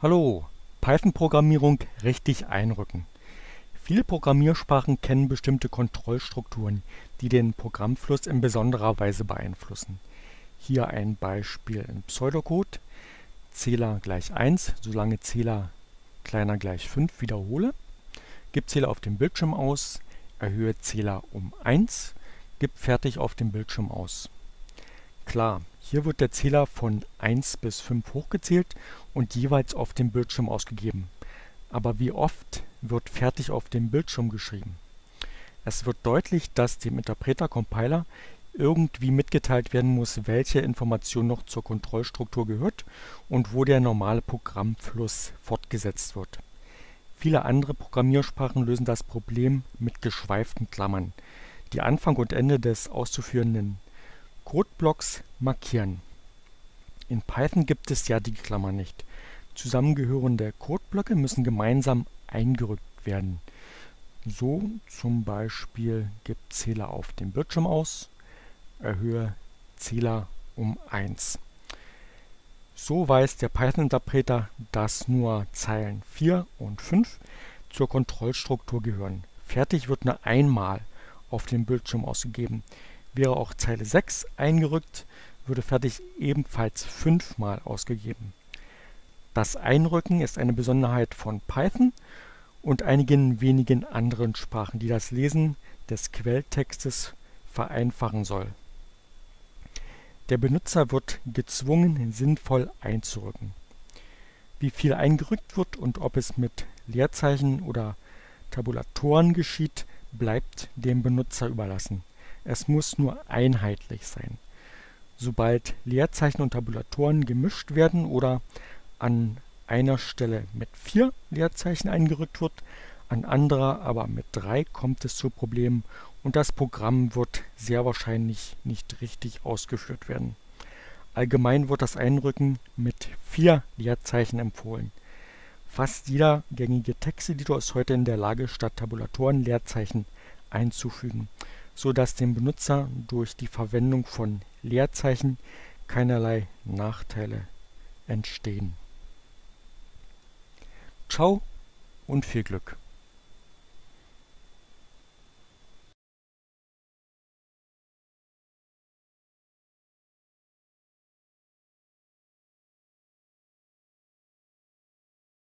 Hallo, Python-Programmierung richtig einrücken. Viele Programmiersprachen kennen bestimmte Kontrollstrukturen, die den Programmfluss in besonderer Weise beeinflussen. Hier ein Beispiel in Pseudocode. Zähler gleich 1, solange Zähler kleiner gleich 5 wiederhole. Gib Zähler auf dem Bildschirm aus, erhöhe Zähler um 1, gib fertig auf dem Bildschirm aus. Klar, hier wird der Zähler von 1 bis 5 hochgezählt und jeweils auf dem Bildschirm ausgegeben. Aber wie oft wird fertig auf dem Bildschirm geschrieben? Es wird deutlich, dass dem Interpreter-Compiler irgendwie mitgeteilt werden muss, welche Information noch zur Kontrollstruktur gehört und wo der normale Programmfluss fortgesetzt wird. Viele andere Programmiersprachen lösen das Problem mit geschweiften Klammern, die Anfang und Ende des auszuführenden Codeblocks markieren. In Python gibt es ja die Klammer nicht. Zusammengehörende Codeblöcke müssen gemeinsam eingerückt werden. So zum Beispiel gibt Zähler auf dem Bildschirm aus, erhöhe Zähler um 1. So weiß der Python-Interpreter, dass nur Zeilen 4 und 5 zur Kontrollstruktur gehören. Fertig wird nur einmal auf dem Bildschirm ausgegeben. Wäre auch Zeile 6 eingerückt, würde fertig ebenfalls fünfmal ausgegeben. Das Einrücken ist eine Besonderheit von Python und einigen wenigen anderen Sprachen, die das Lesen des Quelltextes vereinfachen soll. Der Benutzer wird gezwungen, sinnvoll einzurücken. Wie viel eingerückt wird und ob es mit Leerzeichen oder Tabulatoren geschieht, bleibt dem Benutzer überlassen. Es muss nur einheitlich sein. Sobald Leerzeichen und Tabulatoren gemischt werden oder an einer Stelle mit vier Leerzeichen eingerückt wird, an anderer aber mit drei, kommt es zu Problemen und das Programm wird sehr wahrscheinlich nicht richtig ausgeführt werden. Allgemein wird das Einrücken mit vier Leerzeichen empfohlen. Fast jeder gängige Texteditor ist heute in der Lage, statt Tabulatoren Leerzeichen einzufügen so dass dem Benutzer durch die Verwendung von Leerzeichen keinerlei Nachteile entstehen. Ciao und viel Glück!